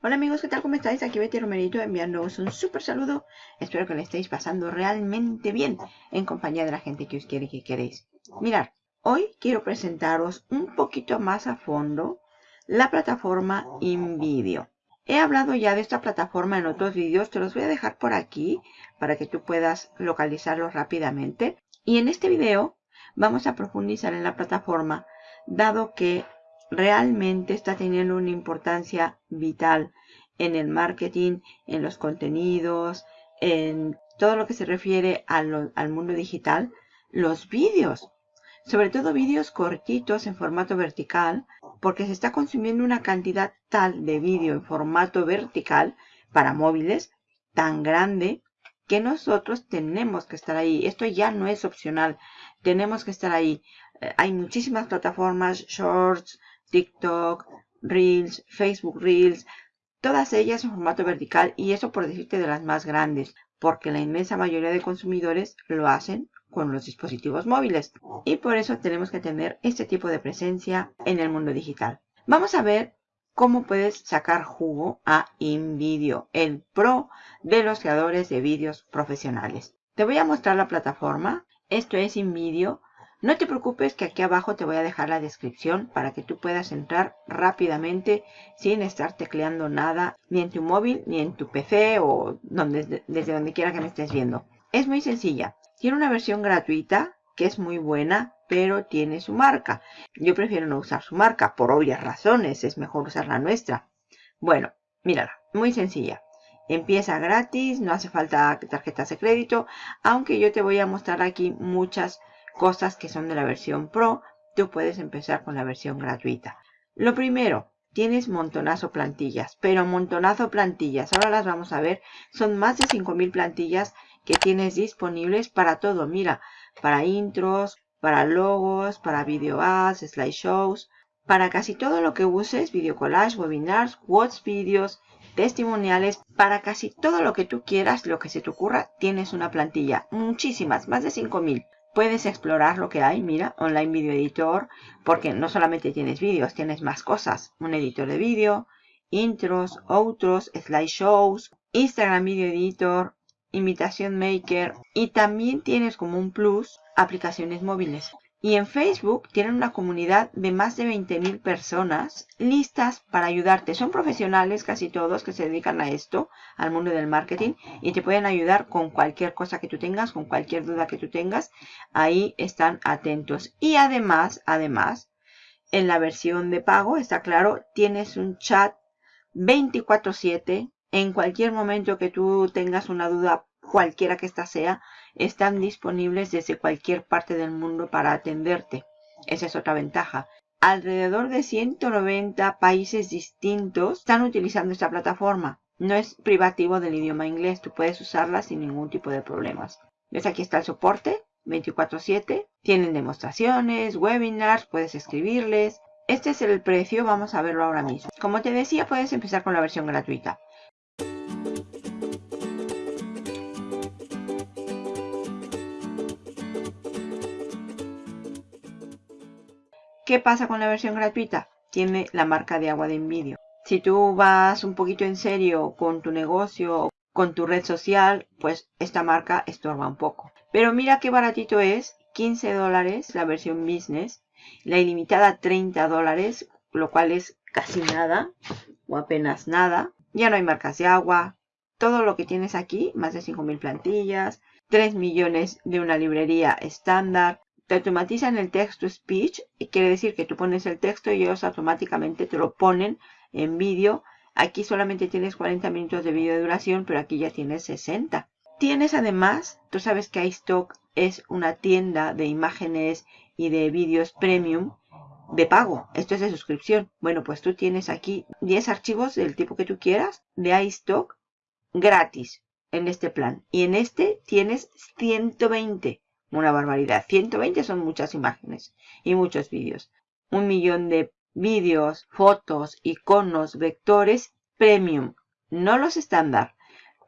Hola amigos, ¿qué tal? ¿Cómo estáis? Aquí Betty Romerito enviándoos un súper saludo. Espero que le estéis pasando realmente bien en compañía de la gente que os quiere y que queréis. Mirad, hoy quiero presentaros un poquito más a fondo la plataforma InVideo. He hablado ya de esta plataforma en otros vídeos, te los voy a dejar por aquí para que tú puedas localizarlos rápidamente. Y en este video vamos a profundizar en la plataforma, dado que realmente está teniendo una importancia vital en el marketing, en los contenidos, en todo lo que se refiere al, mundo digital, los vídeos. Sobre todo vídeos cortitos en formato vertical, porque se está consumiendo una cantidad tal de vídeo en formato vertical para móviles tan grande que nosotros tenemos que estar ahí. Esto ya no es opcional. Tenemos que estar ahí. Eh, hay muchísimas plataformas, shorts, TikTok, Reels, Facebook Reels, todas ellas en formato vertical y eso por decirte de las más grandes, porque la inmensa mayoría de consumidores lo hacen con los dispositivos móviles y por eso tenemos que tener este tipo de presencia en el mundo digital. Vamos a ver cómo puedes sacar jugo a InVideo, el pro de los creadores de vídeos profesionales. Te voy a mostrar la plataforma. Esto es InVideo. No te preocupes que aquí abajo te voy a dejar la descripción para que tú puedas entrar rápidamente sin estar tecleando nada ni en tu móvil ni en tu PC o desde donde quiera que me estés viendo. Es muy sencilla. Tiene una versión gratuita que es muy buena pero tiene su marca. Yo prefiero no usar su marca por obvias razones. Es mejor usar la nuestra. Bueno, mírala. Muy sencilla. Empieza gratis, no hace falta tarjetas de crédito, aunque yo te voy a mostrar aquí muchas cosas que son de la versión Pro, tú puedes empezar con la versión gratuita. Lo primero, tienes montonazo plantillas, pero montonazo plantillas. Ahora las vamos a ver. Son más de 5000 plantillas que tienes disponibles para todo. Mira, para intros, para logos, para video ads, slideshows, para casi todo lo que uses, video collage, webinars, quotes, vídeos, testimoniales, para casi todo lo que tú quieras, lo que se te ocurra, tienes una plantilla. Muchísimas, más de 5000 puedes explorar lo que hay, mira, Online Video Editor, porque no solamente tienes vídeos, tienes más cosas. Un editor de vídeo, intros, outros, slideshows, Instagram Video Editor, Invitación Maker y también tienes como un plus aplicaciones móviles. Y en Facebook tienen una comunidad de más de 20.000 personas listas para ayudarte. Son profesionales casi todos que se dedican a esto, al mundo del marketing, y te pueden ayudar con cualquier cosa que tú tengas, con cualquier duda que tú tengas. Ahí están atentos. Y además, además, en la versión de pago, está claro, tienes un chat 24/7. En cualquier momento que tú tengas una duda, cualquiera que ésta sea, están disponibles desde cualquier parte del mundo para atenderte. Esa es otra ventaja. Alrededor de 190 países distintos están utilizando esta plataforma. No es privativo del idioma inglés, tú puedes usarla sin ningún tipo de problemas. ¿Ves? Aquí está el soporte 24/7. Tienen demostraciones, webinars, puedes escribirles. Este es el precio, vamos a verlo ahora mismo. Como te decía, puedes empezar con la versión gratuita. ¿Qué pasa con la versión gratuita? Tiene la marca de agua de envidio. Si tú vas un poquito en serio con tu negocio, con tu red social, pues esta marca estorba un poco. Pero mira qué baratito es, 15 dólares la versión business, la ilimitada 30 dólares, lo cual es casi nada o apenas nada. Ya no hay marcas de agua, todo lo que tienes aquí, más de 5.000 plantillas, 3 millones de una librería estándar, te automatizan el text to speech quiere decir que tú pones el texto y ellos automáticamente te lo ponen en vídeo. Aquí solamente tienes 40 minutos de vídeo de duración, pero aquí ya tienes 60. Tienes además, tú sabes que iStock es una tienda de imágenes y de vídeos premium de pago. Esto es de suscripción. Bueno, pues tú tienes aquí 10 archivos del tipo que tú quieras de iStock gratis en este plan. Y en este tienes 120. Una barbaridad. 120 son muchas imágenes y muchos vídeos. Un millón de vídeos, fotos, iconos, vectores premium. No los estándar,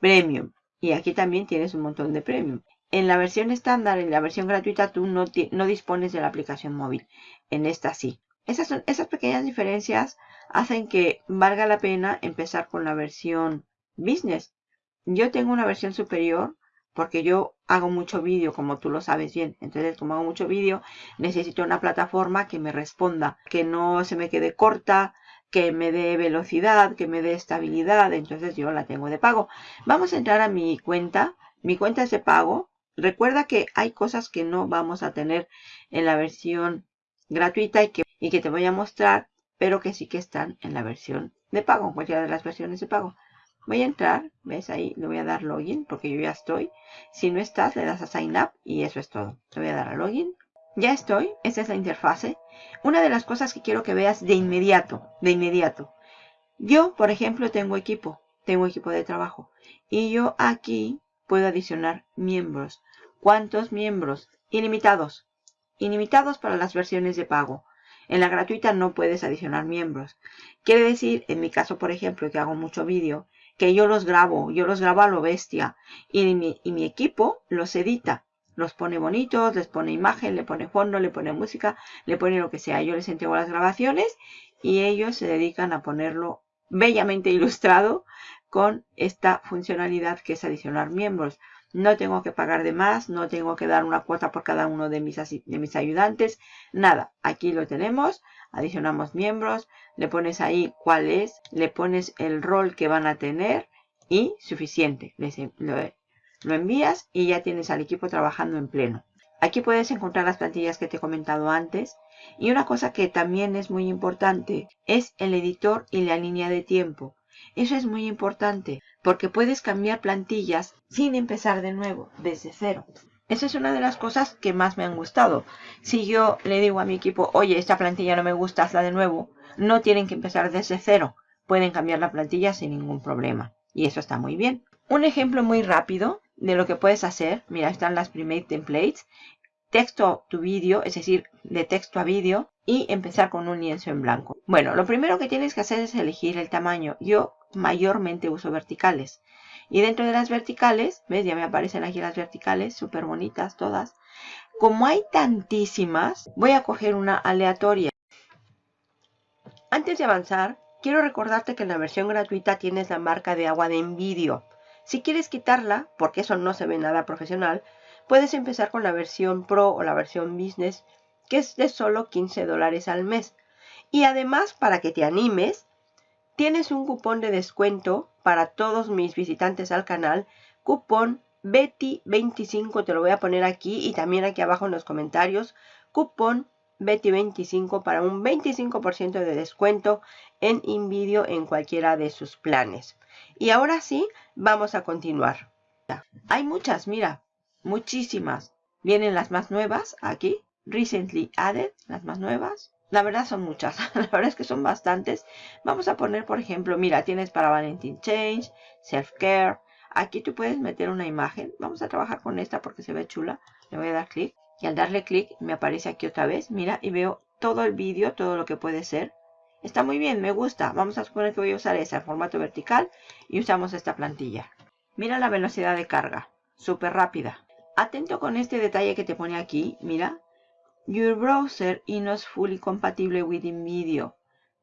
premium. Y aquí también tienes un montón de premium. En la versión estándar, en la versión gratuita, tú no, no dispones de la aplicación móvil. En esta sí. Esas, son, esas pequeñas diferencias hacen que valga la pena empezar con la versión business. Yo tengo una versión superior porque yo hago mucho vídeo, como tú lo sabes bien. Entonces, como hago mucho vídeo, necesito una plataforma que me responda, que no se me quede corta, que me dé velocidad, que me dé estabilidad. Entonces, yo la tengo de pago. Vamos a entrar a mi cuenta. Mi cuenta es de pago. Recuerda que hay cosas que no vamos a tener en la versión gratuita y que, y que te voy a mostrar, pero que sí que están en la versión de pago, en cualquiera de las versiones de pago. Voy a entrar, ves ahí, le voy a dar login porque yo ya estoy. Si no estás, le das a sign up y eso es todo. Le voy a dar a login. Ya estoy, esta es la interfase. Una de las cosas que quiero que veas de inmediato, de inmediato. Yo, por ejemplo, tengo equipo, tengo equipo de trabajo. Y yo aquí puedo adicionar miembros. ¿Cuántos miembros? Ilimitados. Ilimitados para las versiones de pago. En la gratuita no puedes adicionar miembros. Quiere decir, en mi caso, por ejemplo, que hago mucho vídeo, que yo los grabo, yo los grabo a lo bestia y mi, equipo los edita, los pone bonitos, les pone imagen, le pone fondo, le pone música, le pone lo que sea. Yo les entrego las grabaciones y ellos se dedican a ponerlo bellamente ilustrado con esta funcionalidad que es adicionar miembros. No tengo que pagar de más, no tengo que dar una cuota por cada uno de mis, de mis ayudantes, nada. Aquí lo tenemos, adicionamos miembros, le pones ahí cuál es, le pones el rol que van a tener y suficiente. lo, lo envías y ya tienes al equipo trabajando en pleno. Aquí puedes encontrar las plantillas que te he comentado antes. Y una cosa que también es muy importante es el editor y la línea de tiempo. Eso es muy importante porque puedes cambiar plantillas sin empezar de nuevo, desde cero. Esa es una de las cosas que más me han gustado. Si yo le digo a mi equipo, oye, esta plantilla no me gusta, hazla de nuevo, no tienen que empezar desde cero. Pueden cambiar la plantilla sin ningún problema. Y eso está muy bien. Un ejemplo muy rápido de lo que puedes hacer. Mira, están las Primate Templates. Texto to vídeo, es decir, de texto a vídeo. Y empezar con un lienzo en blanco. Bueno, lo primero que tienes que hacer es elegir el tamaño. Yo mayormente uso verticales. Y dentro de las verticales, ¿ves? Ya me aparecen aquí las verticales, súper bonitas todas. Como hay tantísimas, voy a coger una aleatoria. Antes de avanzar, quiero recordarte que en la versión gratuita tienes la marca de agua de envidio. Si quieres quitarla, porque eso no se ve nada profesional, puedes empezar con la versión Pro o la versión Business, que es de solo 15 dólares al mes. Y además, para que te animes, tienes un cupón de descuento para todos mis visitantes al canal, cupón Betty25, te lo voy a poner aquí y también aquí abajo en los comentarios, cupón Betty25 para un 25% de descuento en InVideo en cualquiera de sus planes. Y ahora sí, vamos a continuar. Hay muchas, mira, muchísimas. Vienen las más nuevas aquí, recently added, las más nuevas. La verdad son muchas, la verdad es que son bastantes. Vamos a poner, por ejemplo, mira, tienes para Valentine Change, Self Care. Aquí tú puedes meter una imagen. Vamos a trabajar con esta porque se ve chula. Le voy a dar clic. Y al darle clic me aparece aquí otra vez. Mira, y veo todo el vídeo, todo lo que puede ser. Está muy bien, me gusta. Vamos a suponer que voy a usar esa en formato vertical y usamos esta plantilla. Mira la velocidad de carga, súper rápida. Atento con este detalle que te pone aquí, mira. Your browser is not fully compatible with InVideo.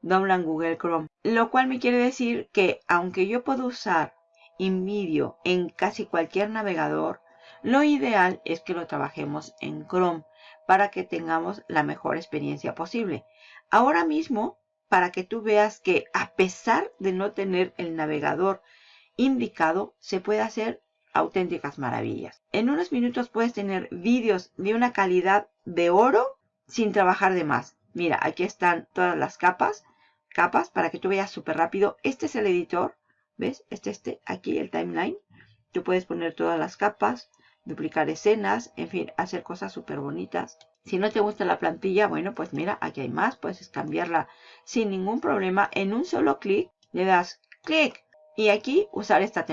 Doblan Google Chrome. Lo cual me quiere decir que aunque yo puedo usar InVideo en casi cualquier navegador, lo ideal es que lo trabajemos en Chrome para que tengamos la mejor experiencia posible. Ahora mismo para que tú veas que a pesar de no tener el navegador indicado, se puede hacer auténticas maravillas. En unos minutos puedes tener vídeos de una calidad de oro sin trabajar de más. Mira, aquí están todas las capas, capas para que tú veas súper rápido. Este es el editor, ¿ves? Este, este, aquí el timeline. Tú puedes poner todas las capas, duplicar escenas, en fin, hacer cosas súper bonitas. Si no te gusta la plantilla, bueno, pues mira, aquí hay más, puedes cambiarla sin ningún problema. En un solo clic le das clic y aquí usar esta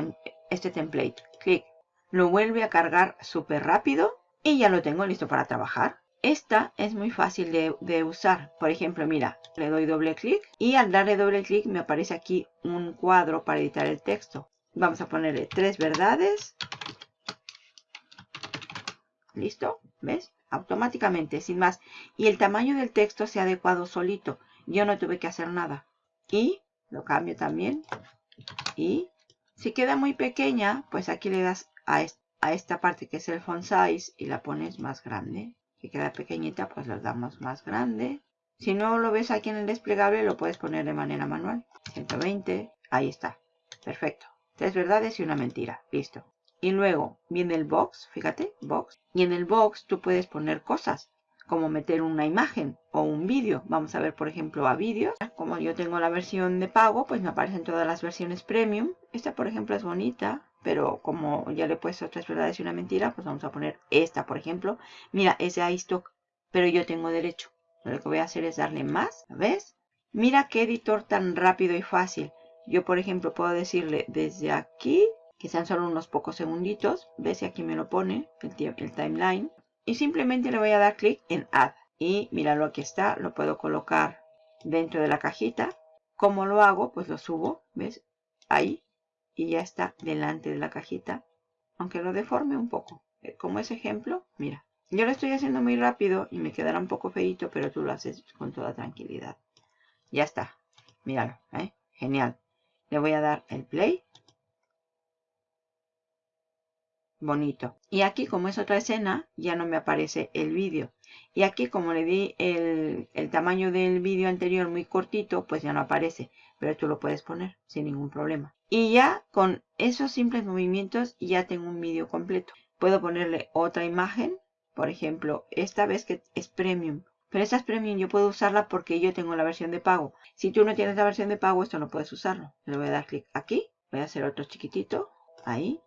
este template. Clic. Lo vuelve a cargar súper rápido y ya lo tengo listo para trabajar. Esta es muy fácil de, usar. Por ejemplo, mira, le doy doble clic y al darle doble clic me aparece aquí un cuadro para editar el texto. Vamos a ponerle tres verdades ¿Listo? ¿Ves? Automáticamente, sin más. Y el tamaño del texto se ha adecuado solito. Yo no tuve que hacer nada. Y lo cambio también. Y si queda muy pequeña, pues aquí le das a, esta parte que es el font size y la pones más grande. Si queda pequeñita, pues lo damos más grande. Si no lo ves aquí en el desplegable, lo puedes poner de manera manual. 120, ahí está. Perfecto. Tres verdades y una mentira. Listo. Y luego viene el box, fíjate, box. Y en el box tú puedes poner cosas, como meter una imagen o un vídeo. Vamos a ver, por ejemplo, a vídeos. Como yo tengo la versión de pago, pues me aparecen todas las versiones premium. Esta, por ejemplo, es bonita, pero como ya le he puesto tres verdades y una mentira, pues vamos a poner esta, por ejemplo. Mira, es de iStock, pero yo tengo derecho. Lo que voy a hacer es darle más, ¿ves? Mira qué editor tan rápido y fácil. Yo, por ejemplo, puedo decirle desde aquí que sean solo unos pocos segunditos. Ves si aquí me lo pone el timeline. Y simplemente le voy a dar clic en Add. Y míralo, aquí está. Lo puedo colocar dentro de la cajita. ¿Cómo lo hago? Pues lo subo, ¿ves? Ahí. Y ya está delante de la cajita. Aunque lo deforme un poco. Eh, como ese ejemplo, mira. Yo lo estoy haciendo muy rápido y me quedará un poco feito, pero tú lo haces con toda tranquilidad. Ya está. Míralo, ¿eh? Genial. Le voy a dar el play bonito. Y aquí como es otra escena, ya no me aparece el vídeo. Y aquí como le di el, el tamaño del vídeo anterior muy cortito, pues ya no aparece. Pero tú lo puedes poner sin ningún problema. Y ya con esos simples movimientos ya tengo un vídeo completo. Puedo ponerle otra imagen. Por ejemplo, esta vez que es premium. Pero esta es premium, yo puedo usarla porque yo tengo la versión de pago. Si tú no tienes la versión de pago, esto no puedes usarlo. Le voy a dar clic aquí. Voy a hacer otro chiquitito. Ahí.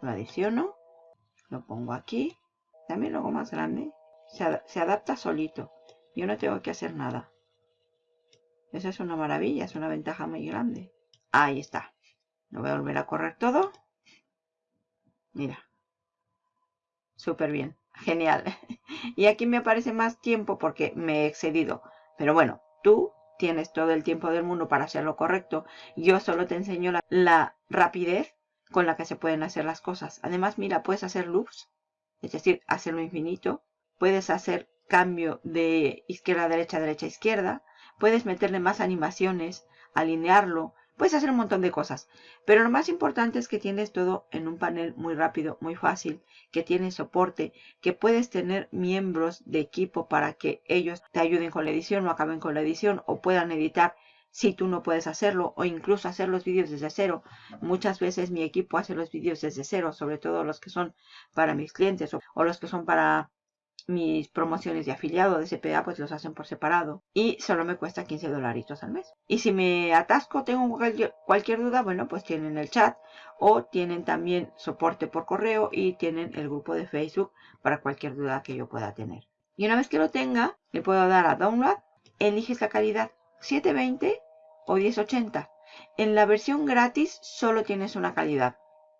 Lo adiciono lo pongo aquí. También lo hago más grande. Se, adapta solito. Yo no tengo que hacer nada. Esa es una maravilla, es una ventaja muy grande. Ahí está. Lo voy a volver a correr todo. Mira. Súper bien. Genial. y aquí me aparece más tiempo porque me he excedido. Pero bueno, tú tienes todo el tiempo del mundo para hacerlo correcto. Yo solo te enseño la, la rapidez con la que se pueden hacer las cosas. Además, mira, puedes hacer loops, es decir, hacerlo infinito. Puedes hacer cambio de izquierda a derecha, derecha a izquierda. Puedes meterle más animaciones, alinearlo. Puedes hacer un montón de cosas. Pero lo más importante es que tienes todo en un panel muy rápido, muy fácil, que tiene soporte, que puedes tener miembros de equipo para que ellos te ayuden con la edición o acaben con la edición o puedan editar si tú no puedes hacerlo o incluso hacer los vídeos desde cero. Muchas veces mi equipo hace los vídeos desde cero, sobre todo los que son para mis clientes o, los que son para mis promociones de afiliado de CPA, pues los hacen por separado. Y solo me cuesta 15 dolaritos al mes. Y si me atasco, tengo cualquier, duda, bueno, pues tienen el chat o tienen también soporte por correo y tienen el grupo de Facebook para cualquier duda que yo pueda tener. Y una vez que lo tenga, le puedo dar a Download, eliges la calidad 720 o 1080. En la versión gratis solo tienes una calidad,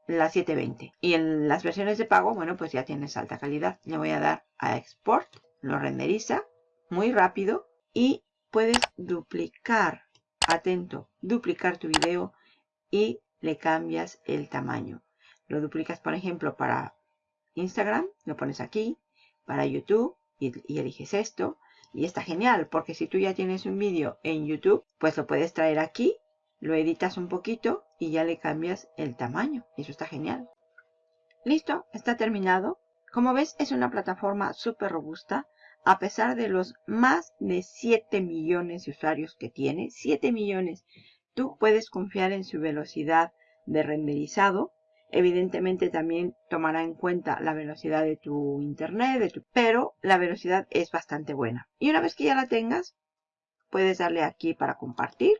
la 720. Y en las versiones de pago, bueno, pues ya tienes alta calidad. Le voy a dar a Export, lo renderiza muy rápido y puedes duplicar, atento, duplicar tu video y le cambias el tamaño. Lo duplicas, por ejemplo, para Instagram, lo pones aquí, para YouTube y, eliges esto. Y está genial, porque si tú ya tienes un vídeo en YouTube, pues lo puedes traer aquí, lo editas un poquito y ya le cambias el tamaño. Eso está genial. Listo, está terminado. Como ves, es una plataforma súper robusta. A pesar de los más de 7 millones de usuarios que tiene, 7 millones, tú puedes confiar en su velocidad de renderizado Evidentemente también tomará en cuenta la velocidad de tu internet, de tu... pero la velocidad es bastante buena. Y una vez que ya la tengas, puedes darle aquí para compartir.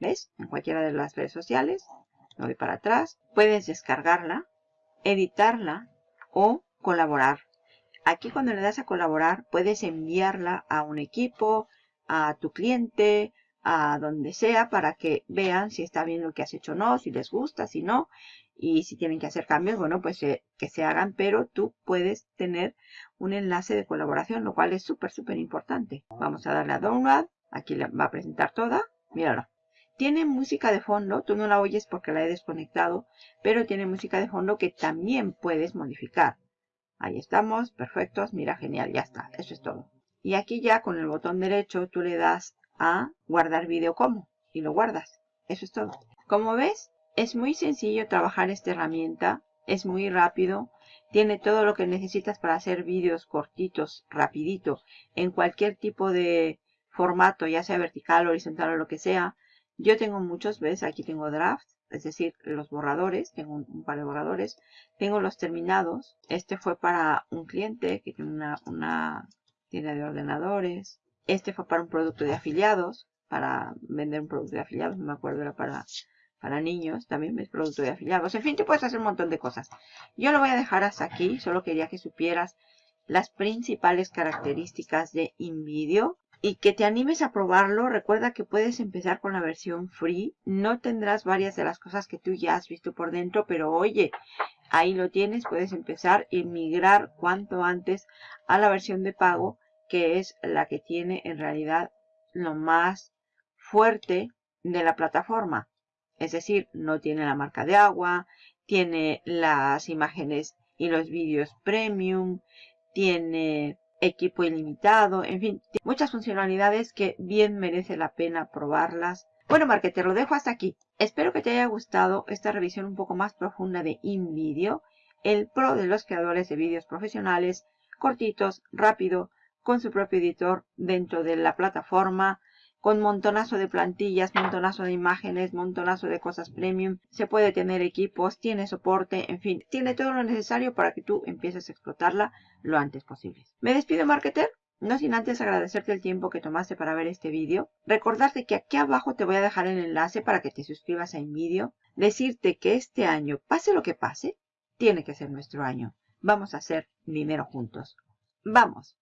¿Ves? En cualquiera de las redes sociales. Me voy para atrás. Puedes descargarla, editarla o colaborar. Aquí cuando le das a colaborar, puedes enviarla a un equipo, a tu cliente, a donde sea para que vean si está bien lo que has hecho o no, si les gusta, si no y si tienen que hacer cambios, bueno, pues eh, que se hagan, pero tú puedes tener un enlace de colaboración, lo cual es súper, súper importante. Vamos a darle a Download, aquí la va a presentar toda, míralo. Tiene música de fondo, tú no la oyes porque la he desconectado, pero tiene música de fondo que también puedes modificar. Ahí estamos, perfectos, mira, genial, ya está, eso es todo. Y aquí ya con el botón derecho tú le das a guardar vídeo como y lo guardas. Eso es todo. Como ves, es muy sencillo trabajar esta herramienta, es muy rápido, tiene todo lo que necesitas para hacer vídeos cortitos, rapidito, en cualquier tipo de formato, ya sea vertical, horizontal o lo que sea. Yo tengo muchos, ves, aquí tengo draft, es decir, los borradores, tengo un, par de borradores. Tengo los terminados. Este fue para un cliente que tiene una, tienda de ordenadores. Este fue para un producto de afiliados, para vender un producto de afiliados, me acuerdo, era para, para niños, también es producto de afiliados. En fin, te puedes hacer un montón de cosas. Yo lo voy a dejar hasta aquí, solo quería que supieras las principales características de InVideo y que te animes a probarlo. Recuerda que puedes empezar con la versión free. No tendrás varias de las cosas que tú ya has visto por dentro, pero oye, ahí lo tienes. Puedes empezar y migrar cuanto antes a la versión de pago, que es la que tiene en realidad lo más fuerte de la plataforma. Es decir, no tiene la marca de agua, tiene las imágenes y los vídeos premium, tiene equipo ilimitado, en fin, muchas funcionalidades que bien merece la pena probarlas. Bueno, marketer, lo dejo hasta aquí. Espero que te haya gustado esta revisión un poco más profunda de InVideo, el pro de los creadores de vídeos profesionales, cortitos, rápido, con su propio editor dentro de la plataforma, con montonazo de plantillas, montonazo de imágenes, montonazo de cosas premium. Se puede tener equipos, tiene soporte, en fin, tiene todo lo necesario para que tú empieces a explotarla lo antes posible. Me despido, marketer. No sin antes agradecerte el tiempo que tomaste para ver este vídeo. Recordarte que aquí abajo te voy a dejar el enlace para que te suscribas a InVideo. Decirte que este año, pase lo que pase, tiene que ser nuestro año. Vamos a hacer dinero juntos. ¡Vamos!